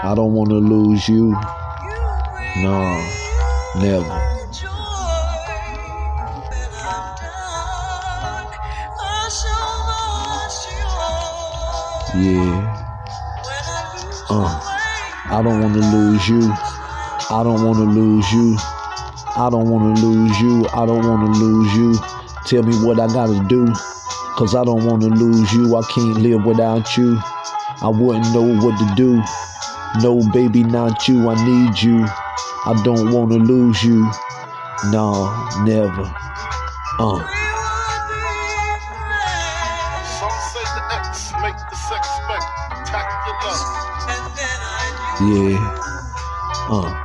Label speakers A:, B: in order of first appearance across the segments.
A: I don't wanna lose you. No, never. Yeah. Uh, I don't wanna lose you. I don't wanna lose you. I don't wanna lose you. I don't wanna lose you. Tell me what I gotta do. Cause I don't wanna lose you. I can't live without you. I wouldn't know what to do. No, baby, not you. I need you. I don't wanna lose you. No, never. Uh. Yeah. Uh.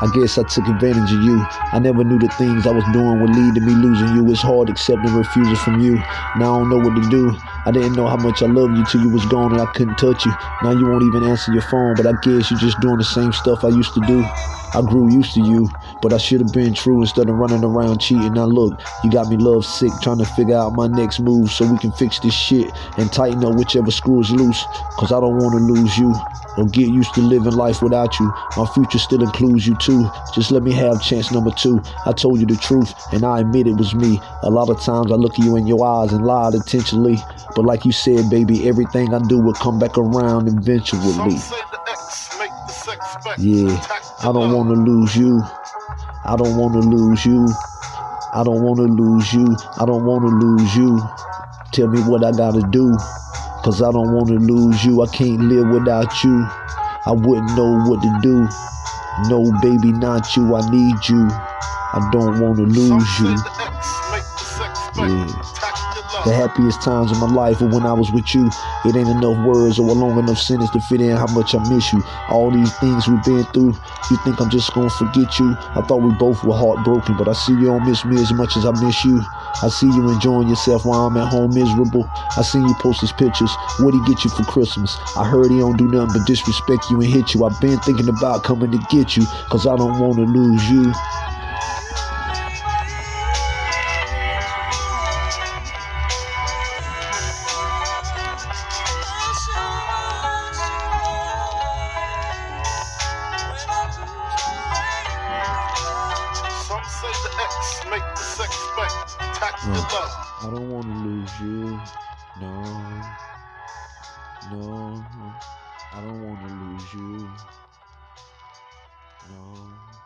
A: I guess I took advantage of you. I never knew the things I was doing would lead to me losing you. It's hard accepting refusal from you. Now I don't know what to do. I didn't know how much I loved you till you was gone and I couldn't touch you. Now you won't even answer your phone, but I guess you're just doing the same stuff I used to do. I grew used to you, but I should have been true instead of running around cheating. Now look, you got me love sick, trying to figure out my next move so we can fix this shit and tighten up whichever screw is loose. Cause I don't wanna lose you or get used to living life without you. My future still includes you too. Just let me have chance number two. I told you the truth and I admit it was me. A lot of times I look at you in your eyes and lied intentionally. But like you said, baby, everything I do will come back around eventually.
B: say the X make the sex
A: Yeah, I don't want to lose you. I don't want to lose you. I don't want to lose you. I don't want to lose you. Tell me what I gotta do. Cause I don't want to lose you. I can't live without you. I wouldn't know what to do. No, baby, not you. I need you. I don't want to lose you.
B: the X make the sex
A: Yeah. The happiest times of my life were when I was with you. It ain't enough words or a long enough sentence to fit in how much I miss you. All these things we've been through, you think I'm just gonna forget you? I thought we both were heartbroken, but I see you don't miss me as much as I miss you. I see you enjoying yourself while I'm at home miserable. I seen you post his pictures. What'd he get you for Christmas? I heard he don't do nothing but disrespect you and hit you. I've been thinking about coming to get you, cause I don't wanna lose you.
B: Say the X make the sex.
A: I don't want to lose you. No. No. I don't want to lose you. No.